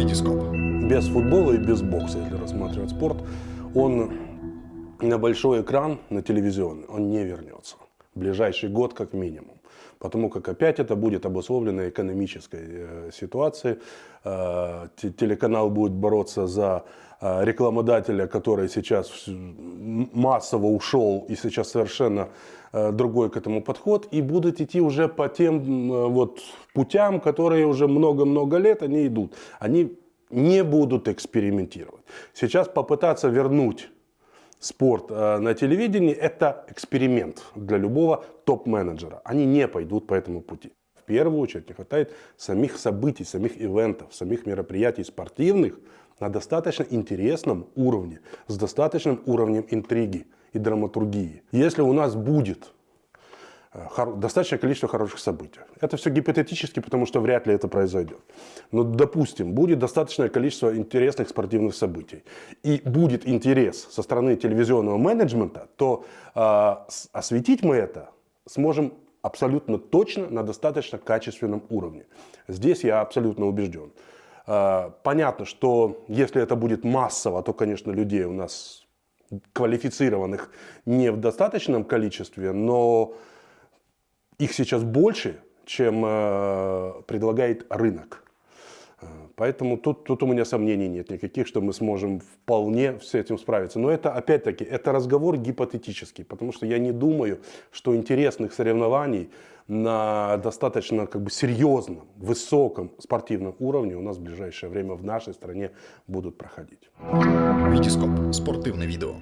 Витископ. Без футбола и без бокса, если рассматривать спорт, он на большой экран, на телевизионный, он не вернется. В ближайший год как минимум. Потому как опять это будет обусловлено экономической э, ситуацией. Э, телеканал будет бороться за э, рекламодателя, который сейчас массово ушел и сейчас совершенно э, другой к этому подход. И будут идти уже по тем э, вот путям, которые уже много-много лет они идут. Они не будут экспериментировать. Сейчас попытаться вернуть спорт э, на телевидении – это эксперимент для любого топ-менеджера. Они не пойдут по этому пути. Первую очередь не хватает самих событий, самих ивентов, самих мероприятий спортивных на достаточно интересном уровне, с достаточным уровнем интриги и драматургии. Если у нас будет Э, достаточное количество хороших событий. Это все гипотетически, потому что вряд ли это произойдет. Но, допустим, будет достаточное количество интересных спортивных событий, и будет интерес со стороны телевизионного менеджмента, то э, осветить мы это сможем абсолютно точно на достаточно качественном уровне. Здесь я абсолютно убежден. Э, понятно, что если это будет массово, то, конечно, людей у нас квалифицированных не в достаточном количестве, но их сейчас больше, чем э, предлагает рынок. Поэтому тут, тут у меня сомнений нет никаких, что мы сможем вполне с этим справиться. Но это, опять-таки, это разговор гипотетический, потому что я не думаю, что интересных соревнований на достаточно как бы, серьезном, высоком спортивном уровне у нас в ближайшее время в нашей стране будут проходить. Витископ. Спортивное видео.